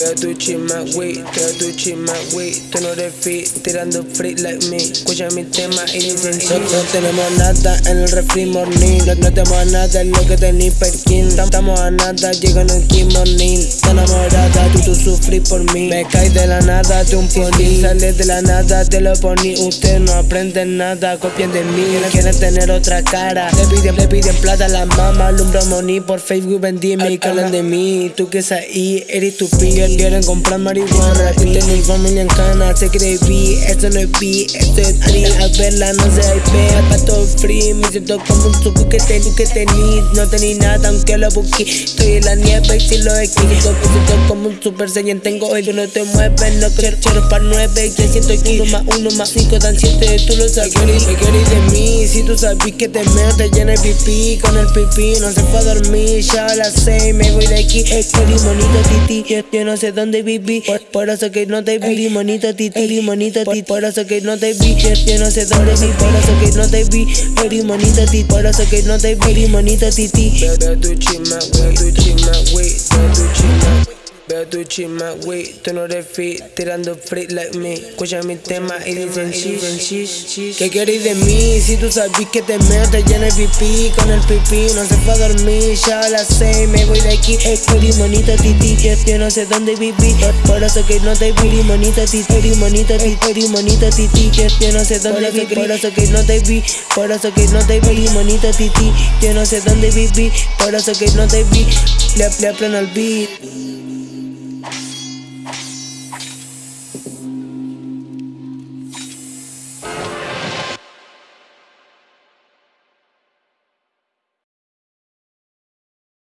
Veo tu chisma, wey, veo tu chisma, wey. Tú no eres fit, tirando free like me. Escucha mi tema y dicen no, no tenemos nada en el refri morning. No, no tenemos nada en lo que tenéis perkin Estamos a nada, llegando en morning. Está enamorada, tú, tú sufrí por mí. Me caes de la nada, de un pony. Sales de la nada, te lo poní. Ustedes no aprenden nada, copian de mí. Quieren tener otra cara. Le piden, le piden plata a la mama Alumbra money por Facebook vendí me calan de mí. Tú que es ahí, eres tu piel quieren comprar marihuana Y mi familia en cana, se cree Esto no es B, esto es Ari A verla no se IP, pato free. Me siento como un suco que tengo que tener No tenía nada aunque lo busqué. Estoy en la nieve y si lo equí Me siento como un super saiyan. Tengo el no te mueves, no quiero, quiero para nueve. Que siento aquí uno más uno más cinco dan siete. Tú lo sabes, ¿qué querés de mí? Si tú sabes que te meo, te llena el pipí. Con el pipí no se fue a dormir. Ya a las seis me voy de aquí. Es que limonito titi, yo no sé dónde viví por, eso que no te vi Limonito titi, limonito titi Por eso que no te vi Yo no sé dónde vi Por eso que no te vi Limonito titi Por eso que no te vi Limonito titi Veo tu chima, veo tu chima, wey Veo tu chima Veo tu chisma, wey, tú no eres fit, tirando free like me. Escucha mi tema y dicen shish, ¿Qué querés de mí? Si tú sabes que te meo, te llena el pipí Con el pipí no se fue a dormir, ya a las seis me voy de aquí. Estoy limonito titi, yo no sé dónde viví. Por eso que no te vi, limonito titi, limonito titi, limonito titi Yo no sé dónde viví, por eso que no te vi Por eso que no te vi, limonito titi Yo no sé dónde viví, por eso que no te vi Le, le al beat